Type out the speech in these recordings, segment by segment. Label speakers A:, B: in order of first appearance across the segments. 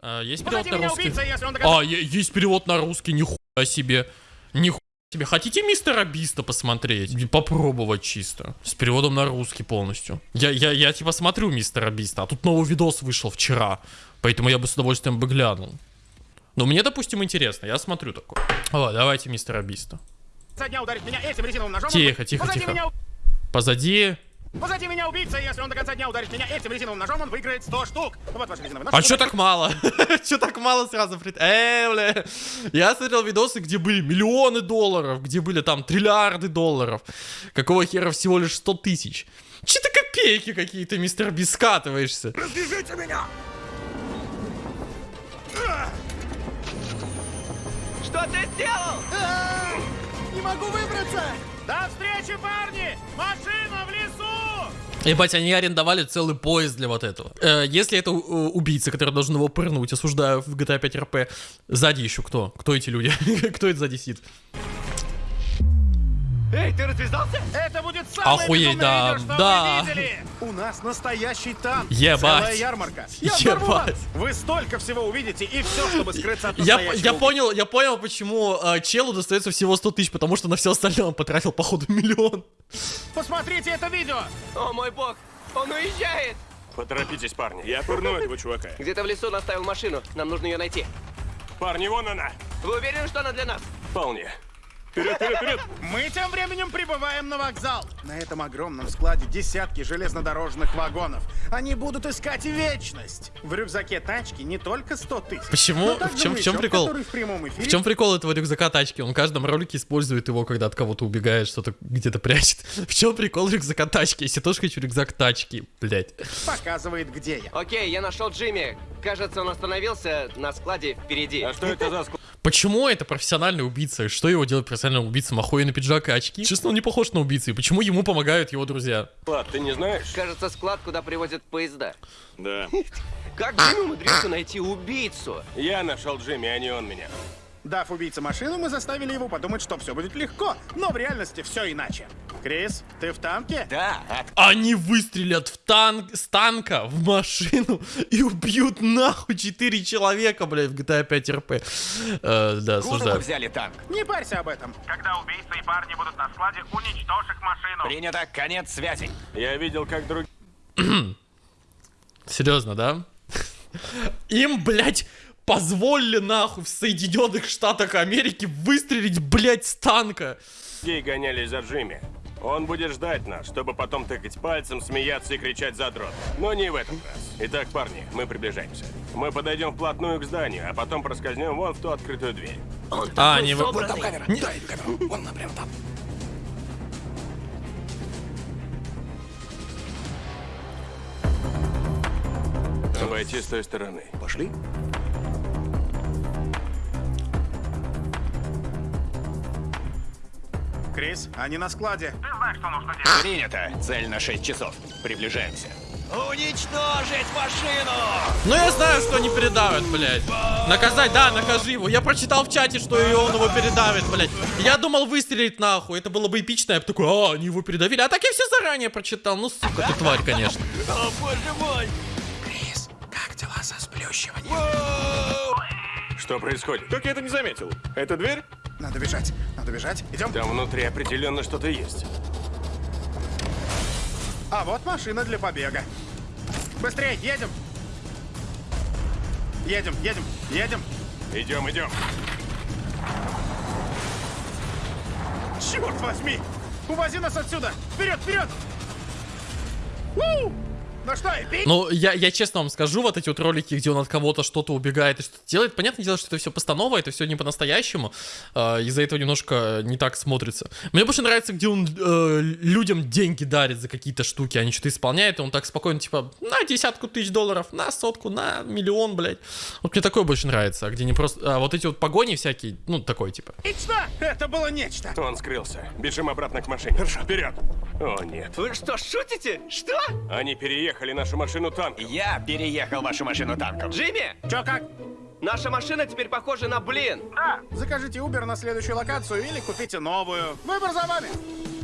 A: А, есть перевод
B: Позади
A: на
B: меня
A: русский?
B: убийца, если он догадается.
A: А, есть перевод на русский, нихуя себе. Нихуя себе. Хотите мистера Биста посмотреть? Попробовать чисто. С переводом на русский полностью. Я, я, я типа смотрю мистера Биста, а тут новый видос вышел вчера. Поэтому я бы с удовольствием бы глянул. Но мне, допустим, интересно, я смотрю такое. О, давайте мистера Биста. Тихо, тихо,
B: позади
A: тихо.
B: Меня...
A: Позади.
B: Позади меня убийца, если он до конца дня ударит меня этим резиновым ножом, он выиграет 100 штук. Вот ваш резиновый нож.
A: А чё так мало? чё так мало сразу? прит- Э, бля. Я смотрел видосы, где были миллионы долларов, где были там триллиарды долларов. Какого хера всего лишь 100 тысяч? Че ты копейки какие-то, мистер Би, скатываешься?
B: Развяжите меня!
C: Что ты сделал?
B: Не могу выбраться! До встречи, парни! Машина в лесу!
A: Ебать, они арендовали целый поезд для вот этого. Э, если это э, убийца, который должен его пырнуть, осуждаю в GTA 5 RP, сзади еще кто? Кто эти люди? кто это сзади сидит?
C: Эй, ты развязался?
B: Это будет самое
A: Охуеть, да,
B: видео, что
A: да.
B: вы видели! У нас настоящий танк.
A: Ебать.
B: Целая ярмарка. Я.
A: Ебать.
B: Вы столько всего увидите, и все, чтобы скрыться от
A: Я, я понял, я понял, почему э, челу достается всего 100 тысяч, потому что на все остальное он потратил, походу, миллион.
B: Посмотрите это видео!
C: О мой бог, он уезжает!
D: Поторопитесь, парни. Я пырну этого чувака.
C: Где-то в лесу он оставил машину, нам нужно ее найти.
D: Парни, вон она.
C: Вы уверены, что она для нас?
D: Вполне. Вперед, вперед, вперед.
B: Мы тем временем прибываем на вокзал. На этом огромном складе десятки железнодорожных вагонов. Они будут искать вечность. В рюкзаке тачки не только 100 тысяч.
A: Почему? В чем- в чем прикол?
B: в эфире
A: В чем прикол этого рюкзака тачки? Он в каждом ролике использует его, когда от кого-то убегает, что-то где-то прячет. В чем прикол рюкзака тачки? Если тоже хочу рюкзак тачки, блять.
B: показывает, где я.
C: Окей, я нашел Джимми. Кажется, он остановился на складе впереди.
D: А что это за склад?
A: Почему это профессиональный убийца? Что его делает профессиональным убийцем? Охуенный пиджак и очки? Честно, он не похож на убийцу. И почему ему помогают его друзья?
D: Ты не знаешь?
C: Кажется, склад, куда привозят поезда.
D: Да.
C: Как Джимми умудрился найти убийцу?
D: Я нашел Джимми, а не он меня.
B: Дав убийце машину, мы заставили его подумать, что все будет легко. Но в реальности все иначе. Крис, ты в танке?
C: Да,
A: Они выстрелят в танк, с танка в машину и убьют нахуй 4 человека, блядь, в GTA 5 RP. Э, да, осуждаю.
E: взяли танк?
B: Не парься об этом.
F: Когда убийца и парни будут на складе, уничтожь их машину.
E: Принято, конец связи.
D: Я видел, как другие...
A: Серьезно, да? Им, блядь, позволили нахуй в Соединенных Штатах Америки выстрелить, блядь, с танка.
D: гонялись за Джимми. Он будет ждать нас, чтобы потом тыкать пальцем, смеяться и кричать задрот. Но не в этот раз. Итак, парни, мы приближаемся. Мы подойдем вплотную к зданию, а потом проскользнем вон в ту открытую дверь.
A: А, они... вы-
C: собранный.
E: камера. Дай камеру. Вон она прямо там.
D: Обойти с той стороны.
E: Пошли.
B: Крис, они на складе.
F: Ты знаешь, что нужно делать.
E: Принято. Цель на 6 часов. Приближаемся. Уничтожить машину!
A: Ну я знаю, что они передавят, блядь. Наказать, да, накажи его. Я прочитал в чате, что и он его передавит, блядь. Я думал выстрелить нахуй, это было бы эпично. Я бы такой, а, они его передавили. А так я все заранее прочитал. Ну, сука, ты тварь, конечно.
C: О, боже мой!
E: Крис, как дела со сплющиванием?
D: Что происходит? Как я это не заметил? Это дверь?
B: Надо бежать, надо бежать. Идем.
D: Там внутри определенно что-то есть.
B: А вот машина для побега. Быстрее, едем. Едем, едем, едем.
D: Идем, идем.
B: Черт возьми! Увози нас отсюда! Вперед, вперед! У! Ну?
A: Ну, я, я честно вам скажу, вот эти вот ролики, где он от кого-то что-то убегает и что-то делает, понятное дело, что это все постанова, это все не по-настоящему, э, из-за этого немножко не так смотрится. Мне больше нравится, где он э, людям деньги дарит за какие-то штуки, они что-то исполняют, и он так спокойно, типа, на десятку тысяч долларов, на сотку, на миллион, блядь. Вот мне такое больше нравится, где не просто... а вот эти вот погони всякие, ну, такой, типа.
B: Нечто! Это было нечто!
D: Он скрылся. Бежим обратно к машине. Вперед! О, нет.
C: Вы что, шутите? Что?
D: Они переехали нашу машину танком.
E: Я переехал вашу машину танком.
C: Джимми,
B: Чё как?
C: наша машина теперь похожа на блин.
B: Закажите Uber на следующую локацию или купите новую. Выбор за вами.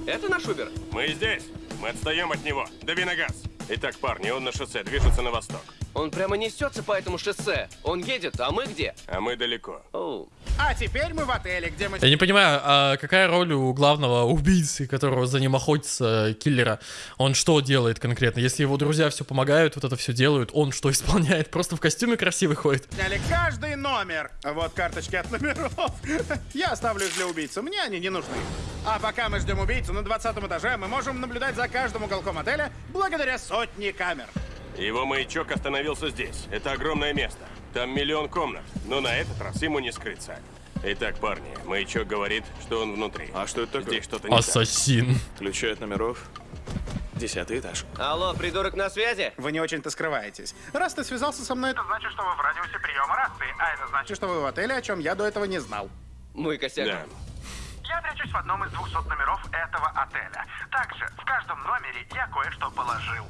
C: Это наш Убер?
D: Мы здесь. Мы отстаем от него. Дави на газ. Итак, парни, он на шоссе, движется на восток.
C: Он прямо несется по этому шоссе. Он едет, а мы где?
D: А мы далеко.
C: Оу.
B: А теперь мы в отеле, где мы...
A: Я не понимаю, а какая роль у главного убийцы, которого за ним охотится, э, киллера? Он что делает конкретно? Если его друзья все помогают, вот это все делают, он что исполняет? Просто в костюме красивый ходит?
B: Сняли каждый номер. Вот карточки от номеров. Я оставлю их для убийцы. Мне они не нужны. А пока мы ждем убийцу на 20 этаже, мы можем наблюдать за каждым уголком отеля благодаря сотне камер.
D: Его маячок остановился здесь. Это огромное место. Там миллион комнат, но на этот раз ему не скрыться. Итак, парни, маячок говорит, что он внутри.
G: А что это такое?
D: Здесь что-то не так.
A: Ассасин.
G: Ключи от номеров. Десятый этаж.
C: Алло, придурок на связи?
B: Вы не очень-то скрываетесь. Раз ты связался со мной,
F: Это значит, что вы в радиусе приема рации, а это значит,
B: что вы в отеле, о чем я до этого не знал.
C: Мой косяк.
D: Да.
F: я прячусь в одном из 200 номеров этого отеля. Также в каждом номере я кое-что положил.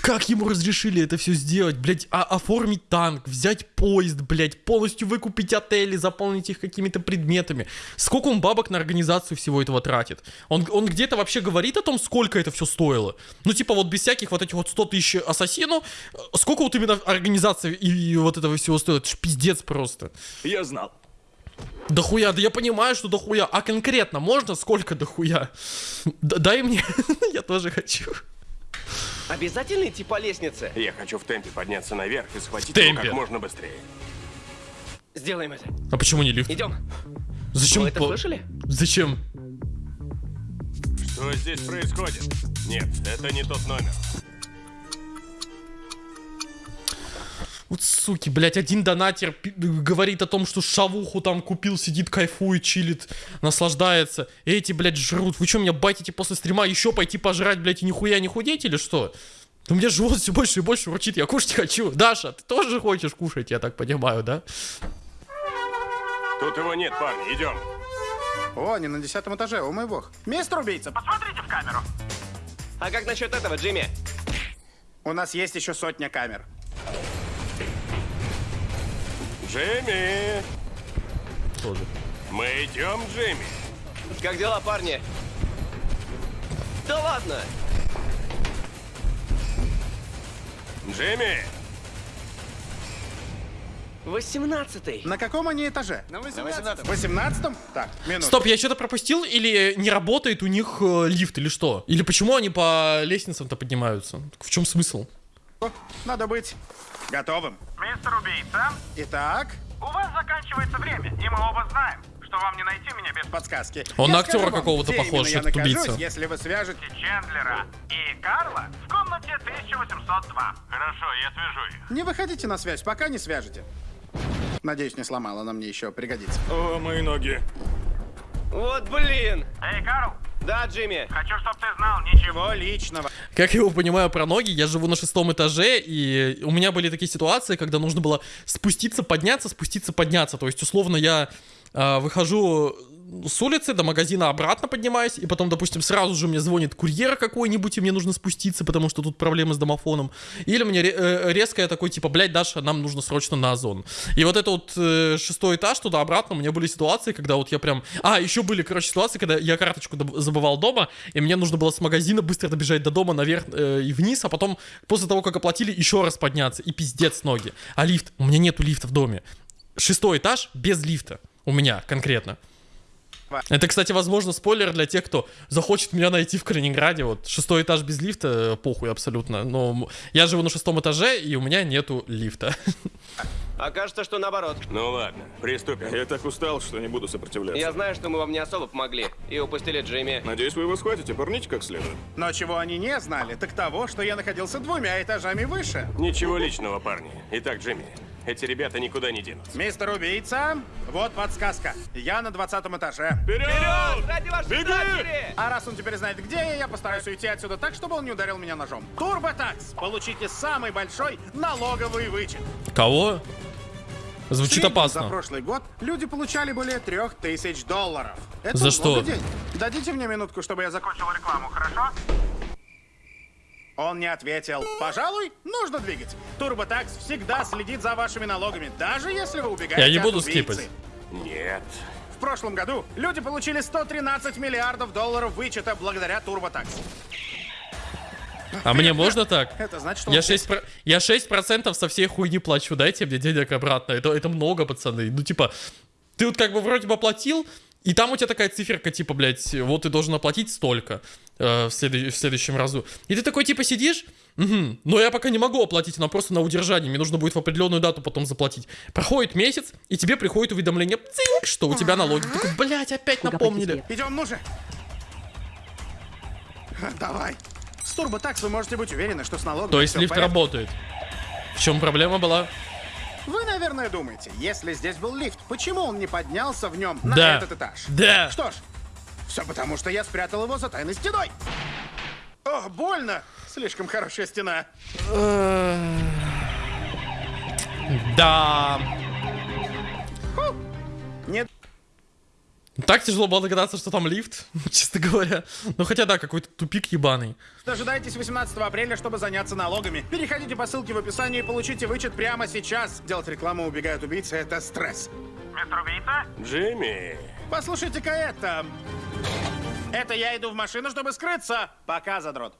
A: Как ему разрешили это все сделать, блять, а оформить танк, взять поезд, блять, полностью выкупить отели, заполнить их какими-то предметами. Сколько он бабок на организацию всего этого тратит? Он, он где-то вообще говорит о том, сколько это все стоило? Ну, типа, вот без всяких вот этих вот 100 тысяч ассасину, э, сколько вот именно организация и, и вот этого всего стоит? Это ж пиздец просто.
G: Я знал.
A: Дохуя, да я понимаю, что дохуя. А конкретно можно сколько дохуя? Д- дай мне, я тоже хочу.
C: Обязательно идти по лестнице?
D: Я хочу в темпе подняться наверх и схватить его
A: темпе.
D: как можно быстрее.
C: Сделаем это.
A: А почему не лифт?
C: Идем.
A: Зачем?
C: Вы это слышали?
A: Зачем?
D: Что здесь происходит? Нет, это не тот номер.
A: Вот суки, блядь, один донатер говорит о том, что шавуху там купил, сидит, кайфует, чилит, наслаждается. Эти, блядь, жрут. Вы что, меня батите после стрима еще пойти пожрать, блядь, и нихуя не худеть или что? У меня живот все больше и больше урчит, я кушать хочу. Даша, ты тоже хочешь кушать, я так понимаю, да?
D: Тут его нет, парни, идем.
B: О, не на десятом этаже, о мой бог. Мистер убийца,
F: Посмотрите в камеру.
C: А как насчет этого, Джимми?
B: у нас есть еще сотня камер.
D: Джимми!
A: Тоже.
D: Мы идем, Джимми.
C: Как дела, парни? Да ладно!
D: Джимми!
C: Восемнадцатый.
B: На каком они этаже? На 18 18 Так, минуту.
A: Стоп, я что-то пропустил или не работает у них э, лифт или что? Или почему они по лестницам-то поднимаются? В чем смысл?
B: Надо быть готовым.
F: Мистер убийца,
B: Итак,
F: у вас заканчивается время, и мы оба знаем, что вам не найти меня без
B: подсказки.
A: Он
B: Я
A: на актера какого-то похож,
B: именно я
A: этот убийца.
B: если вы свяжете...
F: Чендлера и Карла в комнате 1802. Хорошо, я свяжу их.
B: Не выходите на связь, пока не свяжете. Надеюсь, не сломала, она мне еще пригодится.
G: О, мои ноги.
C: Вот блин!
F: Эй, Карл,
C: Да, Джимми.
F: хочу, чтобы ты знал, ничего
B: Чего личного.
A: Как я его понимаю про ноги, я живу на шестом этаже, и у меня были такие ситуации, когда нужно было спуститься, подняться, спуститься, подняться. То есть, условно, я а, выхожу с улицы до магазина обратно поднимаюсь, и потом, допустим, сразу же мне звонит курьер какой-нибудь, и мне нужно спуститься, потому что тут проблемы с домофоном. Или мне э, резко я такой, типа, блядь, Даша, нам нужно срочно на озон. И вот это вот э, шестой этаж туда-обратно, у меня были ситуации, когда вот я прям... А, еще были, короче, ситуации, когда я карточку забывал дома, и мне нужно было с магазина быстро добежать до дома наверх э, и вниз, а потом, после того, как оплатили, еще раз подняться. И пиздец ноги. А лифт? У меня нету лифта в доме. Шестой этаж без лифта. У меня конкретно. Это, кстати, возможно, спойлер для тех, кто захочет меня найти в Калининграде. Вот шестой этаж без лифта, э, похуй абсолютно. Но я живу на шестом этаже, и у меня нету лифта.
C: Окажется, что наоборот.
D: Ну ладно, приступим.
G: Я так устал, что не буду сопротивляться.
C: Я знаю, что мы вам не особо помогли. И упустили Джимми.
G: Надеюсь, вы его схватите, порните как следует.
B: Но чего они не знали, так того, что я находился двумя этажами выше.
D: Ничего личного, парни. Итак, Джимми, эти ребята никуда не денутся.
B: Мистер убийца, вот подсказка. Я на 20 этаже.
C: Вперед! Ради вашей дочери!
B: А раз он теперь знает, где я, я постараюсь уйти отсюда так, чтобы он не ударил меня ножом. Турботакс! Получите самый большой налоговый вычет.
A: Кого? Звучит
B: среднем За
A: опасно.
B: прошлый год люди получали более трех тысяч долларов. Это
A: За что?
B: денег. Дадите мне минутку, чтобы я закончил.
F: Кончил рекламу, хорошо?
B: Он не ответил. Пожалуй, нужно двигать. Турботакс всегда следит за вашими налогами, даже если вы убегаете
A: Я не буду скипать.
D: Нет.
B: В прошлом году люди получили 113 миллиардов долларов вычета благодаря Турботакс.
A: А мне можно так?
B: Это значит, что
A: Я
B: он
A: 6, про- я 6% со всей хуйни плачу, дайте мне денег обратно. Это, это много, пацаны. Ну, типа, ты вот как бы вроде бы оплатил, и там у тебя такая циферка, типа, блядь, вот ты должен оплатить столько э, в, следу- в следующем разу. И ты такой, типа, сидишь, «Мгм, но я пока не могу оплатить, она просто на удержании, мне нужно будет в определенную дату потом заплатить. Проходит месяц, и тебе приходит уведомление, цинк, что у тебя налоги. Ты такой, блядь, опять напомнили.
B: Идем, ну же! Давай. С TurboTax вы можете быть уверены, что с налогом
A: То есть лифт
B: порядке.
A: работает. В чем проблема была?
B: Вы, наверное, думаете, если здесь был лифт, почему он не поднялся в нем на
A: Да.
B: этот этаж?
A: Да.
B: Что ж, все потому, что я спрятал его за тайной стеной. О, больно! Слишком хорошая стена.
A: Да. Так тяжело было догадаться, что там лифт, честно говоря. Ну хотя да, какой-то тупик ебаный.
B: дожидайтесь 18 апреля, чтобы заняться налогами. Переходите по ссылке в описании и получите вычет прямо сейчас. Делать рекламу убегают убийцы — это стресс.
F: Мистер Убийца?
D: Джимми,
B: Послушайте-ка это. Это я иду в машину, чтобы скрыться. Пока, задрот.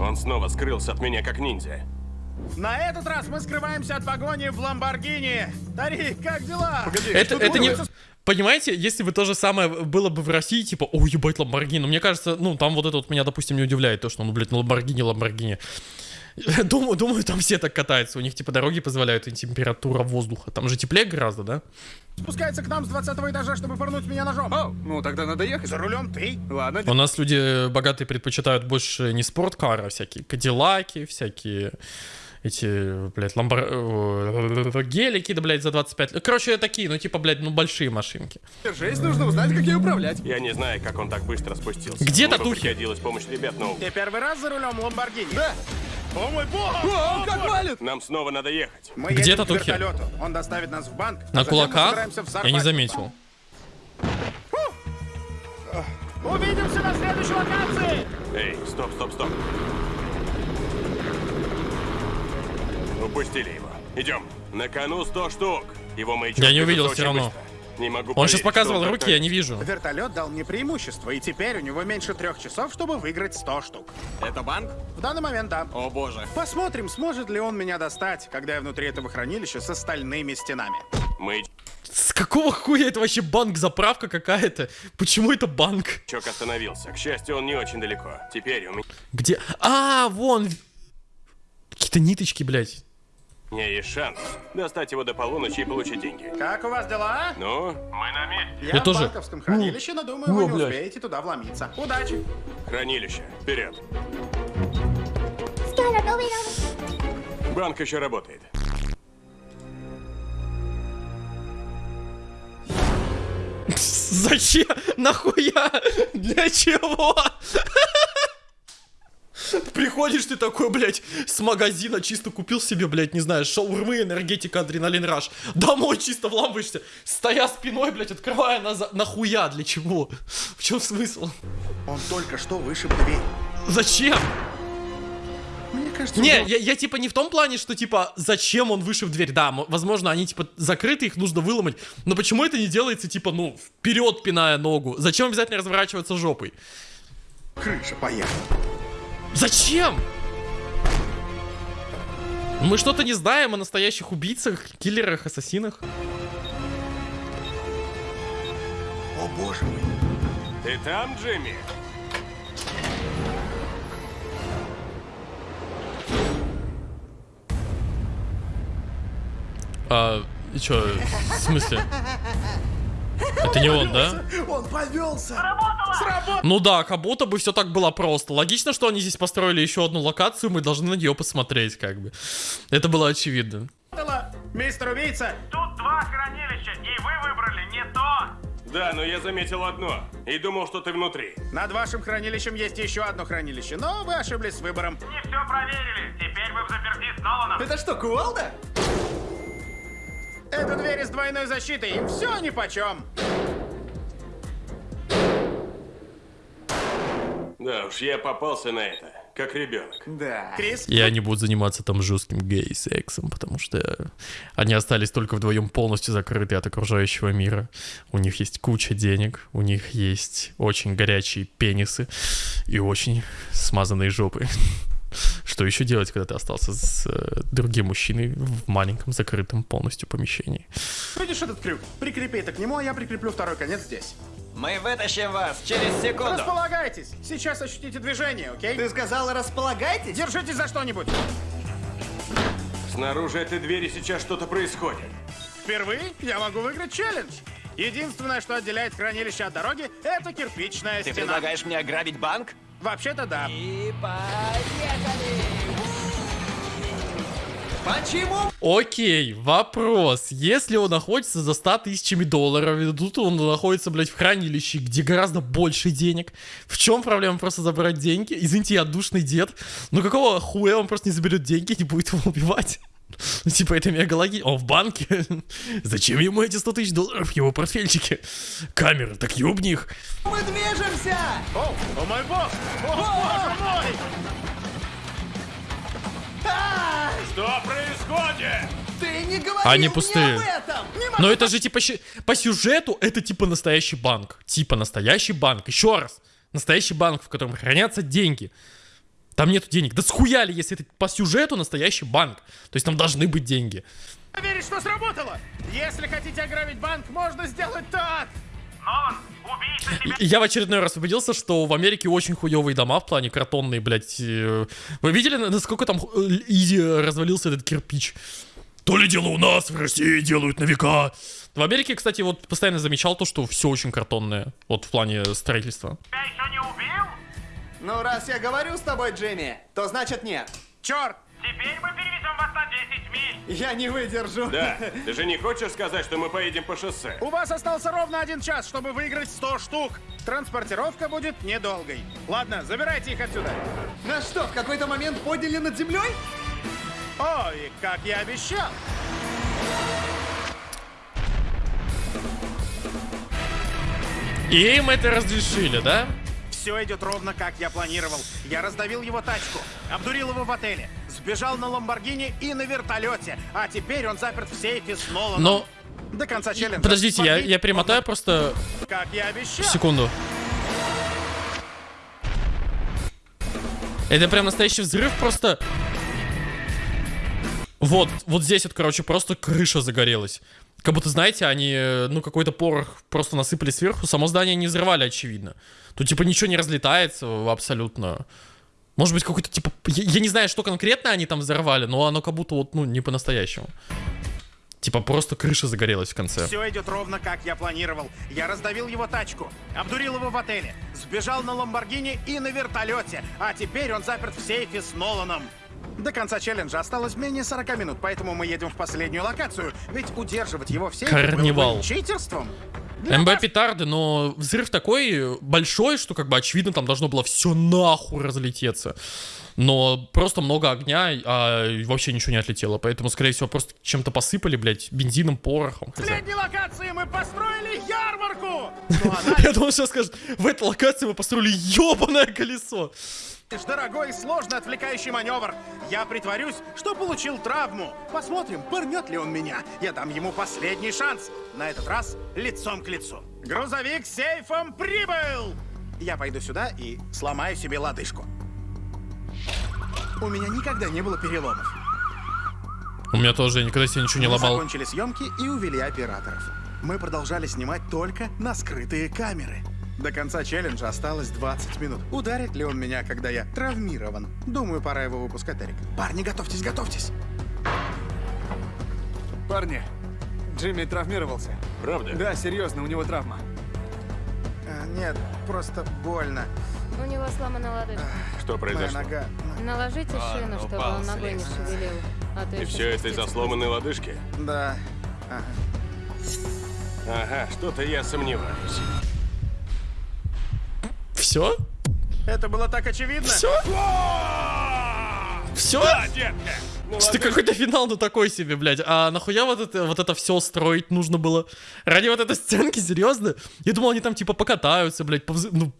D: он снова скрылся от меня как ниндзя.
B: На этот раз мы скрываемся от погони в Ламборгини. Тарик, как дела?
A: Это,
B: Тут
A: это не... Понимаете, если бы то же самое было бы в России, типа, о, ебать, Ламборгини, но мне кажется, ну, там вот это вот меня, допустим, не удивляет, то, что, ну, блядь, ну, Ламборгини, Ламборгини. Думаю, думаю, там все так катаются, у них, типа, дороги позволяют, и температура воздуха. Там же теплее гораздо, да?
B: спускается к нам с 20 этажа, чтобы пырнуть меня ножом.
H: О, ну тогда надо ехать.
B: За рулем ты.
H: Ладно,
A: У нас люди богатые предпочитают больше не спорткары, а всякие кадиллаки, всякие эти, блядь, ламбор... э, гелики, да, блядь, за 25 лет. Короче, такие, ну, типа, блядь, ну, большие машинки.
H: держись, нужно узнать, как ей управлять.
D: Я не знаю, как он так быстро спустился.
A: Где
D: Мне бы
A: татухи?
D: пригодилась помощь ребят, но
B: Ты первый раз за рулем Ламборгини?
H: Да.
B: О мой бог!
H: О, как валит!
D: нам снова надо ехать.
B: Мы
A: Где татухи?
B: Он доставит нас в банк. а
A: На
B: мы
A: кулаках? Я не заметил.
B: Увидимся на следующей локации!
D: Эй, стоп, стоп, стоп. Упустили его. Идем. На кону 100 штук. Его маячок
A: Я не увидел
D: очень
A: равно.
D: быстро. Не могу
A: Он сейчас показывал руки,
D: так-
A: я не вижу.
B: Вертолет дал мне преимущество, и теперь у него меньше трех часов, чтобы выиграть 100 штук.
H: Это банк?
B: В данный момент да.
H: О боже.
B: Посмотрим, сможет ли он меня достать, когда я внутри этого хранилища с остальными стенами.
D: Маячок
A: С какого хуя это вообще банк, заправка какая-то? Почему это банк?
D: остановился. К счастью, он не очень далеко. Теперь у
A: Где? А, вон. Какие-то ниточки, блядь.
D: Меня есть шанс достать его до полуночи и получить деньги.
B: Как у вас дела?
D: Ну,
F: Мы на месте.
B: Я,
A: Я
B: в
A: тоже.
B: банковском хранилище, но думаю,
A: О,
B: вы не
A: блядь.
B: успеете туда вломиться. Удачи!
D: хранилище. Вперед. Банк еще работает.
A: Зачем? Нахуя? Для чего? Приходишь ты такой, блядь, с магазина чисто купил себе, блядь, не знаю, шаурмы, энергетика, адреналин раш. Домой чисто вламываешься, стоя спиной, блядь, открывая назад. Нахуя? Для чего? В чем смысл?
B: Он только что вышиб дверь.
A: Зачем?
B: Мне кажется,
A: Не,
B: он-
A: я, я типа не в том плане, что типа зачем он вышиб дверь. Да, возможно, они типа закрыты, их нужно выломать. Но почему это не делается типа, ну, вперед пиная ногу? Зачем обязательно разворачиваться жопой?
B: крыша поехала.
A: Зачем? Мы что-то не знаем о настоящих убийцах, киллерах, ассасинах.
B: О боже мой.
D: Ты там, Джимми?
A: А, и чё, в смысле? Это не он, да?
B: Он повелся. Сработало!
A: Ну да, как будто бы все так было просто. Логично, что они здесь построили еще одну локацию, мы должны на нее посмотреть, как бы. Это было очевидно.
B: Мистер убийца,
F: Тут два хранилища, и вы выбрали не то.
D: Да, но я заметил одно. И думал, что ты внутри.
B: над вашим хранилищем есть еще одно хранилище, но вы ошиблись с выбором.
F: Не все проверили. Теперь вы в заперти с Ноланом.
H: Это что, кувалда?
B: Это двери с двойной защитой, им все нипочем.
D: Да уж, я попался на это, как ребенок.
H: Да.
B: Крис,
A: Я не буду заниматься там жестким гей-сексом, потому что они остались только вдвоем полностью закрыты от окружающего мира. У них есть куча денег, у них есть очень горячие пенисы и очень смазанные жопы. Что еще делать, когда ты остался с э, другим мужчиной в маленьком закрытом полностью помещении?
B: Видишь этот крюк? Прикрепи это к нему, а я прикреплю второй конец здесь.
E: Мы вытащим вас через секунду.
B: Располагайтесь. Сейчас ощутите движение, окей?
H: Ты сказал, располагайтесь?
B: Держитесь за что-нибудь.
D: Снаружи этой двери сейчас что-то происходит.
B: Впервые я могу выиграть челлендж. Единственное, что отделяет хранилище от дороги, это кирпичная
E: Ты
B: стена.
E: предлагаешь мне ограбить банк?
B: Вообще-то да.
E: И поехали!
H: Почему?
A: Окей, вопрос. Если он находится за 100 тысячами долларов, и тут он находится, блядь, в хранилище, где гораздо больше денег, в чем проблема просто забрать деньги? Извините, я душный дед, но какого хуя он просто не заберет деньги и не будет его убивать? Ну, типа, это мега логично. Он в банке. Зачем ему эти 100 тысяч долларов в его портфельчике? Камеры, так ёбни их.
H: Мы движемся!
B: О, о мой бог! О, боже мой!
D: Происходит?
H: Ты не говорил
A: Они
H: мне
A: пустые.
H: об этом!
A: Но это же типа по сюжету это типа настоящий банк. Типа настоящий банк. Еще раз. Настоящий банк, в котором хранятся деньги. Там нету денег. Да схуяли, если это по сюжету настоящий банк. То есть там должны быть деньги.
B: Веришь, что сработало? Если хотите ограбить банк, можно сделать так.
A: Я в очередной раз убедился, что в Америке очень хуевые дома в плане картонные, блядь. э. Вы видели, на- насколько там э, изи развалился этот кирпич? То ли дело у нас, в России делают на века. В Америке, кстати, вот постоянно замечал то, что все очень картонное. Вот в плане строительства.
F: Тебя еще не убил?
H: Ну, раз я говорю с тобой, Джимми, то значит нет.
B: Черт!
F: Теперь мы перевезем вас на 10 миль.
H: Я не выдержу.
D: Да, ты же не хочешь сказать, что мы поедем по шоссе?
B: У вас остался ровно один час, чтобы выиграть 100 штук. Транспортировка будет недолгой. Ладно, забирайте их отсюда.
H: Нас что, в какой-то момент подняли над землей?
B: Ой, как я обещал.
A: И им это разрешили, да?
B: Все идет ровно, как я планировал. Я раздавил его тачку, обдурил его в отеле, сбежал на Ламборгини и на вертолете. А теперь он заперт в сейфе с Ноланом.
A: Но,
B: До конца челленджа.
A: подождите, я,
B: Смотри,
A: я перемотаю просто
B: Как я обещал.
A: секунду. Это прям настоящий взрыв, просто... Вот, вот здесь вот, короче, просто крыша загорелась. Как будто, знаете, они, э, ну, какой-то порох просто насыпали сверху, само здание не взрывали, очевидно. Тут, типа, ничего не разлетается абсолютно. Может быть, какой-то, типа, я, я не знаю, что конкретно они там взорвали, но оно как будто вот, ну, не по-настоящему. Типа, просто крыша загорелась в конце.
B: Все идет ровно, как я планировал. Я раздавил его тачку, обдурил его в отеле, сбежал на Ламборгини и на вертолете. А теперь он заперт в сейфе с Ноланом. До конца челленджа осталось менее 40 минут, поэтому мы едем в последнюю локацию. Ведь удерживать его в сейфе
A: Карнивал.
B: читерством. Для
A: МБ петарды, но взрыв такой большой, что как бы очевидно там должно было все нахуй разлететься. Но просто много огня, а вообще ничего не отлетело. Поэтому, скорее всего, просто чем-то посыпали, блядь, бензином, порохом.
B: В последней локации мы построили ярмарку! Ну, она
A: Я думал, сейчас скажет, в этой локации мы построили ебаное колесо.
B: Дорогой и сложный отвлекающий маневр. Я притворюсь, что получил травму. Посмотрим, пырнет ли он меня. Я дам ему последний шанс. На этот раз лицом к лицу. Грузовик с сейфом прибыл! Я пойду сюда и сломаю себе лодыжку. У меня никогда не было переломов.
A: У меня тоже, я никогда себе ничего не
B: Мы
A: ломал.
B: закончили съемки и увели операторов. Мы продолжали снимать только на скрытые камеры. До конца челленджа осталось 20 минут. Ударит ли он меня, когда я травмирован? Думаю, пора его выпускать, Эрик. Парни, готовьтесь, готовьтесь.
H: Парни, Джимми травмировался.
D: Правда?
H: Да, серьезно, у него травма.
B: А, нет, просто больно.
I: У него сломана лодыжка.
D: Что
B: Моя
D: произошло?
B: нога.
I: Наложите
E: А,
I: шину,
E: ну,
I: чтобы он ногой не шевелил. А то
D: И все это из-за сломанной лодыжки?
B: Да. Ага.
D: Ага, что-то я сомневаюсь.
A: Все?
B: Это было так очевидно.
A: Все? Все?
D: Да, детка! Ну,
A: Что какой-то финал, ну такой себе, блядь. А нахуя вот это, вот это все строить нужно было? Ради вот этой сценки, серьезно? Я думал, они там типа покатаются, блядь, повз... ну...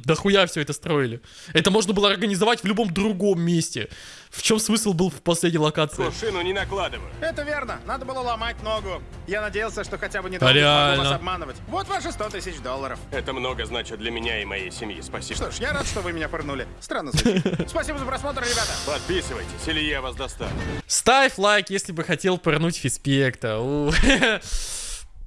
A: дохуя все это строили. Это можно было организовать в любом другом месте. В чем смысл был в последней локации?
D: Кувшину не накладываю.
B: Это верно. Надо было ломать ногу. Я надеялся, что хотя бы не
A: А реально?
B: вас обманывать. Вот ваши 100 тысяч долларов.
D: Это много значит для меня и моей семьи. Спасибо.
B: Что ж, я рад, что вы меня пырнули. Странно звучит. Спасибо за просмотр, ребята.
D: Подписывайтесь, или я вас достану.
A: Ставь лайк, если бы хотел пырнуть Фиспекта.